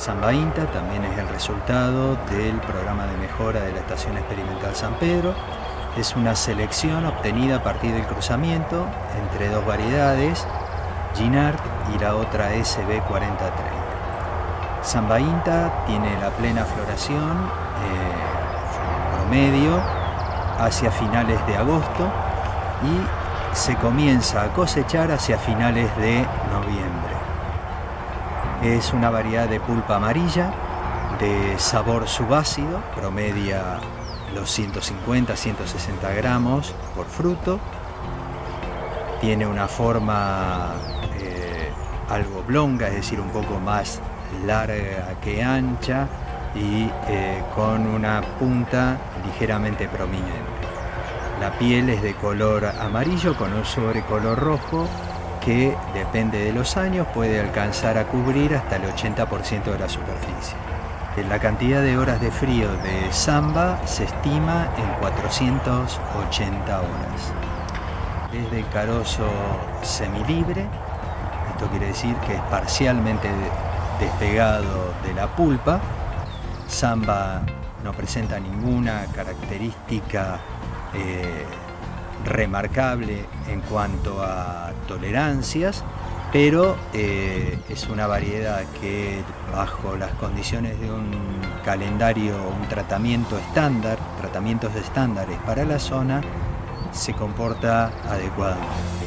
Samba INTA también es el resultado del programa de mejora de la Estación Experimental San Pedro. Es una selección obtenida a partir del cruzamiento entre dos variedades, Ginard y la otra SB4030. Samba INTA tiene la plena floración eh, promedio hacia finales de agosto y se comienza a cosechar hacia finales de noviembre. Es una variedad de pulpa amarilla, de sabor subácido, promedia los 150-160 gramos por fruto. Tiene una forma eh, algo oblonga, es decir, un poco más larga que ancha y eh, con una punta ligeramente prominente. La piel es de color amarillo con un sobrecolor rojo que depende de los años puede alcanzar a cubrir hasta el 80% de la superficie. La cantidad de horas de frío de Samba se estima en 480 horas. Es de carozo semilibre, esto quiere decir que es parcialmente despegado de la pulpa. Samba no presenta ninguna característica eh, remarcable en cuanto a tolerancias, pero eh, es una variedad que bajo las condiciones de un calendario, un tratamiento estándar, tratamientos estándares para la zona, se comporta adecuadamente.